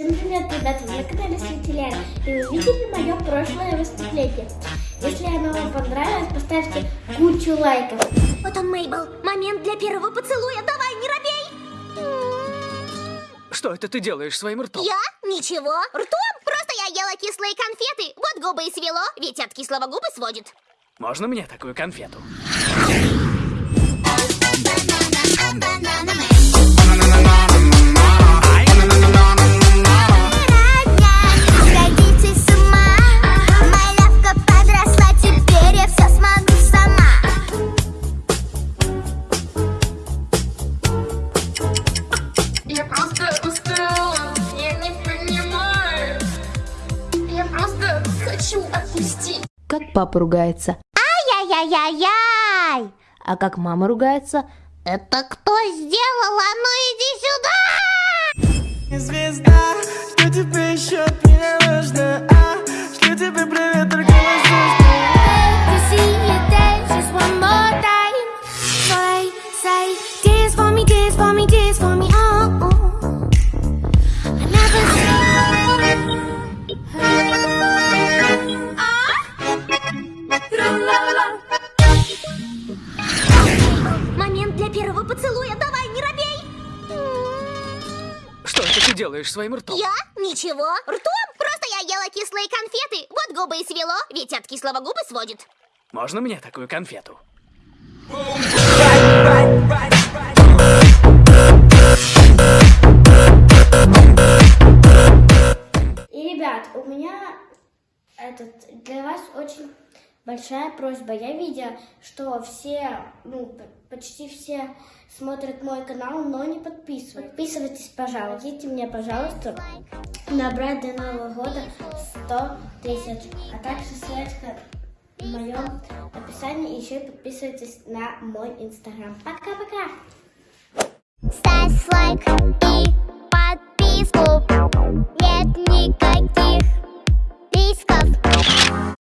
Всем привет, ребята! Вы на канале Светилян, и вы видели мое прошлое выступление. Если оно вам понравилось, поставьте кучу лайков. Вот он, Мейбл. Момент для первого поцелуя. Давай, не робей. Что это ты делаешь своим ртом? Я? Ничего. Ртом? Просто я ела кислые конфеты. Вот губы и свело, ведь от кислого губы сводит. Можно мне такую конфету? Сходите хочу отпустить. Как папа ругается. Ай-яй-яй-яй. А как мама ругается? Это кто сделал? А ну иди сюда! Звезда, что тебе еще меня нужно? А, что тебе Момент для первого поцелуя. Давай, не робей. Что это ты делаешь своим ртом? Я? Ничего. Ртом? Просто я ела кислые конфеты. Вот губы и свело, ведь от кислого губы сводит. Можно мне такую конфету? И, ребят, у меня этот, для вас очень большая просьба. Я видела, что все, ну, почти все смотрят мой канал, но не подписываются. Подписывайтесь, пожалуйста. Помогите мне, пожалуйста, набрать до Нового года 100 тысяч. А также ссылочка в моем описании. Еще и подписывайтесь на мой инстаграм. Пока-пока! Ставь лайк